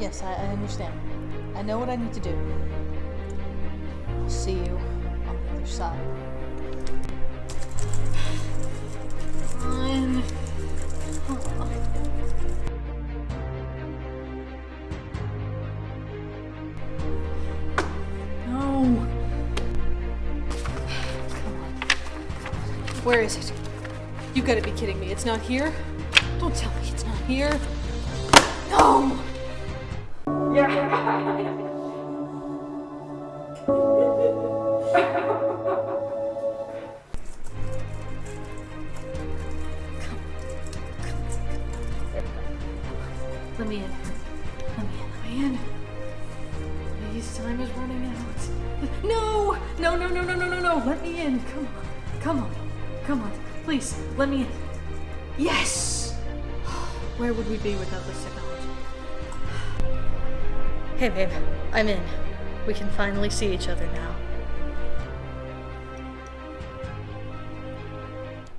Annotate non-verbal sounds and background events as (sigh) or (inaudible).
Yes, I, I understand. I know what I need to do. I'll see you on the other side. No. Where is it? You gotta be kidding me. It's not here? Don't tell me it's not here. No! Let me in. Let me in. Let me in. Please, time is running out. No! No, no, no, no, no, no, no. Let me in. Come on. Come on. Come on. Please, let me in. Yes! (sighs) Where would we be without this technology? Hey, babe. I'm in. We can finally see each other now.